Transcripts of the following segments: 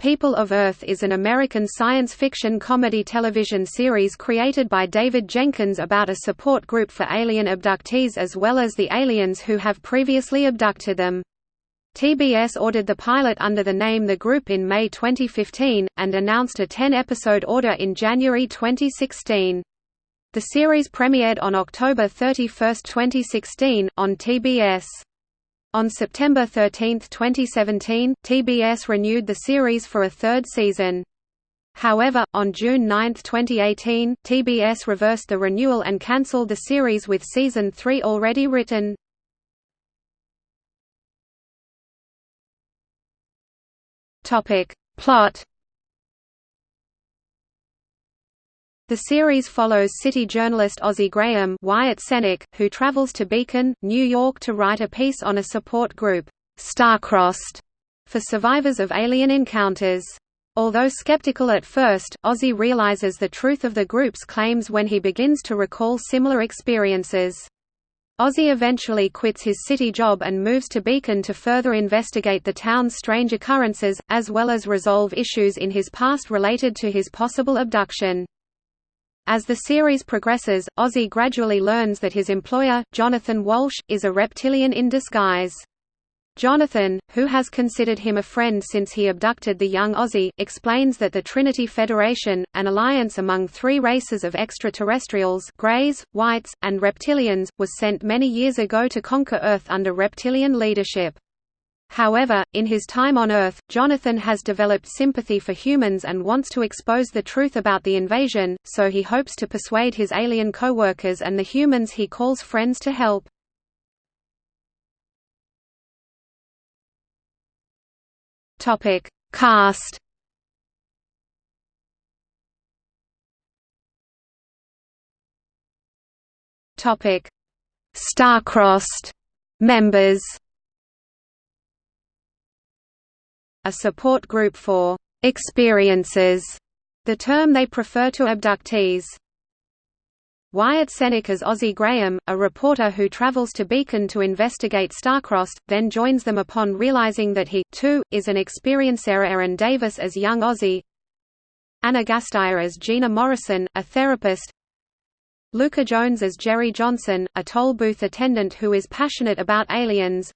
People of Earth is an American science fiction comedy television series created by David Jenkins about a support group for alien abductees as well as the aliens who have previously abducted them. TBS ordered the pilot under the name The Group in May 2015, and announced a 10-episode order in January 2016. The series premiered on October 31, 2016, on TBS. On September 13, 2017, TBS renewed the series for a third season. However, on June 9, 2018, TBS reversed the renewal and cancelled the series with Season 3 already written. Plot The series follows city journalist Ozzie Graham Wyatt Cenac, who travels to Beacon, New York to write a piece on a support group, Starcrossed, for survivors of alien encounters. Although skeptical at first, Ozzie realizes the truth of the group's claims when he begins to recall similar experiences. Ozzie eventually quits his city job and moves to Beacon to further investigate the town's strange occurrences, as well as resolve issues in his past related to his possible abduction. As the series progresses, Ozzie gradually learns that his employer, Jonathan Walsh, is a reptilian in disguise. Jonathan, who has considered him a friend since he abducted the young Ozzie, explains that the Trinity Federation, an alliance among three races of extraterrestrials Greys, Whites, and Reptilians, was sent many years ago to conquer Earth under reptilian leadership. However, in his time on Earth, Jonathan has developed sympathy for humans and wants to expose the truth about the invasion, so he hopes to persuade his alien co-workers and the humans he calls friends to help. Cast Starcrossed members a support group for experiences, the term they prefer to abductees. Wyatt Cenac as Ozzie Graham, a reporter who travels to Beacon to investigate Starcrossed, then joins them upon realizing that he, too, is an experiencer. Erin Davis as young Ozzie. Ana Gasteyer as Gina Morrison, a therapist. Luka Jones as Jerry Johnson, a toll booth attendant who is passionate about aliens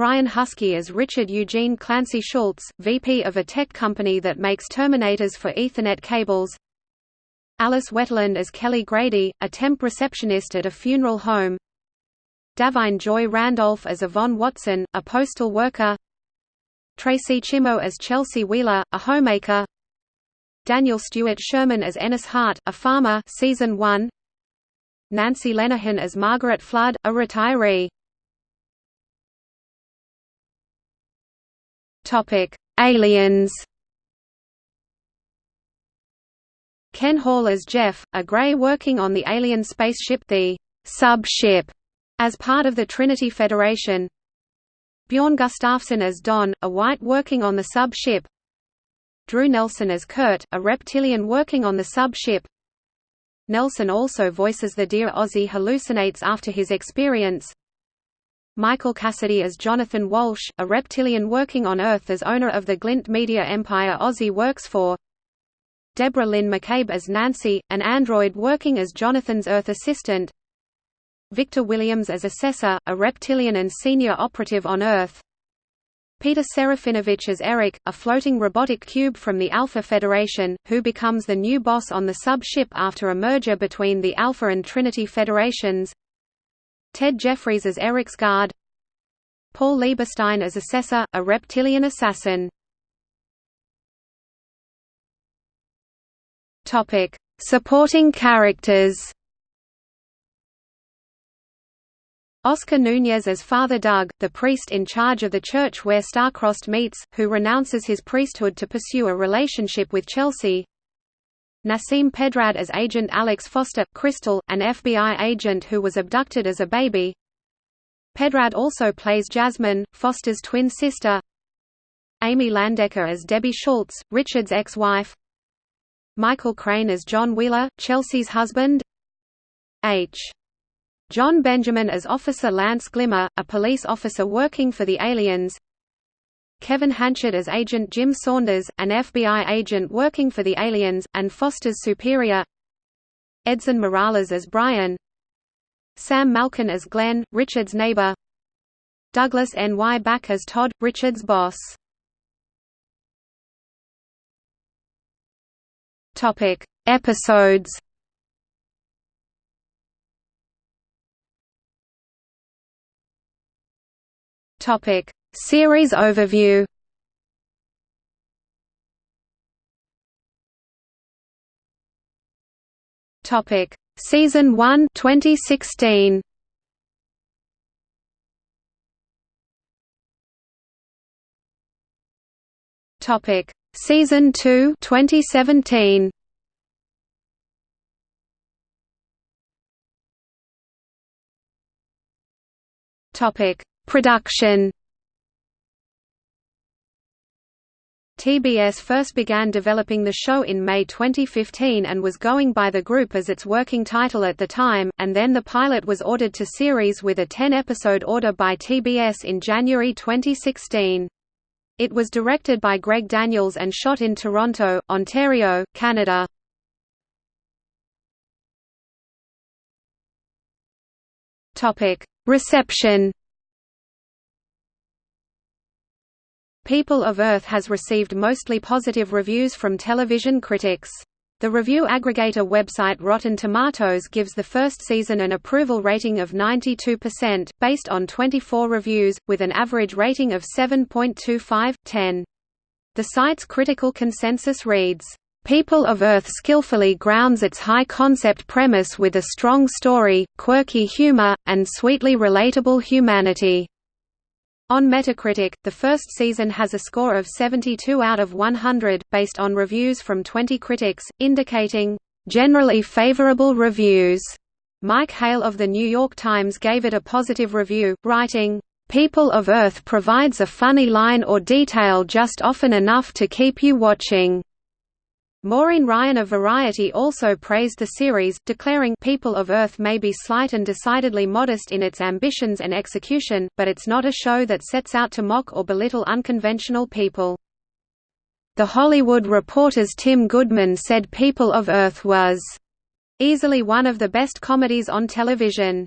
Brian Huskey as Richard Eugene Clancy Schultz, VP of a tech company that makes terminators for Ethernet cables. Alice Wetterlund as Kelly Grady, a temp receptionist at a funeral home. Da'Vine Joy Randolph as Yvonne Watson, a postal worker. Tracee Chimo as Chelsea Wheeler, a homemaker. Daniel Stewart Sherman as Ennis Hart, a farmer. Season 1 Nancy Lenehan as Margaret Flood, a retiree Topic: Aliens. Ken Hall as Jeff, a Grey working on the alien spaceship the Sub-Ship, as part of the Trinity Federation. Bjorn Gustafsson as Don, a White working on the sub-ship. Drew Nelson as Kurt, a reptilian working on the sub-ship. Nelson also voices the deer Ozzie hallucinates after his experience. Michael Cassidy as Jonathan Walsh, a reptilian working on Earth as owner of the Glint media empire Ozzie works for Deborah Lynn McCabe as Nancy, an android working as Jonathan's Earth assistant Victor Williams as Assessor, a reptilian and senior operative on Earth Peter Serafinowicz as Eric, a floating robotic cube from the Alpha Federation, who becomes the new boss on the sub-ship after a merger between the Alpha and Trinity Federations Ted Jeffries as Eric's guard. Paul Lieberstein as Assessor, a reptilian assassin. Supporting characters. Oscar Nunez as Father Doug, the priest in charge of the church where Starcrossed meets, who renounces his priesthood to pursue a relationship with Chelsea Nasim Pedrad as Agent Alex Foster, Crystal, an FBI agent who was abducted as a baby. Pedrad also plays Jasmine, Foster's twin sister. Amy Landecker as Debbie Schultz, Richard's ex-wife. Michael Crane as John Wheeler, Chelsea's husband. H. Jon Benjamin as Officer Lance Glimmer, a police officer working for the aliens. Kevin Hanchett as Agent Jim Saunders, an FBI agent working for the aliens, and Foster's superior Edson Morales as Brian Sam Malkin as Glenn, Richard's neighbor Douglas N. Y. Back as Todd, Richard's boss Topic: Episodes. Topic: Series overview. Topic: Season 1 2016. Topic: Season 2 2017 Topic. Production TBS first began developing the show in May 2015 and was going by the group as its working title at the time, and then the pilot was ordered to series with a 10-episode order by TBS in January 2016. It was directed by Greg Daniels and shot in Toronto, Ontario, Canada. Reception People of Earth has received mostly positive reviews from television critics. The review aggregator website Rotten Tomatoes gives the first season an approval rating of 92%, based on 24 reviews, with an average rating of 7.25, 10. The site's critical consensus reads, People of Earth skillfully grounds its high-concept premise with a strong story, quirky humor, and sweetly relatable humanity. On Metacritic, the first season has a score of 72 out of 100, based on reviews from 20 critics, indicating, "...generally favorable reviews." Mike Hale of The New York Times gave it a positive review, writing, "...People of Earth provides a funny line or detail just often enough to keep you watching." Maureen Ryan of Variety also praised the series, declaring People of Earth may be slight and decidedly modest in its ambitions and execution, but it's not a show that sets out to mock or belittle unconventional people. The Hollywood Reporter's Tim Goodman said People of Earth was easily one of the best comedies on television.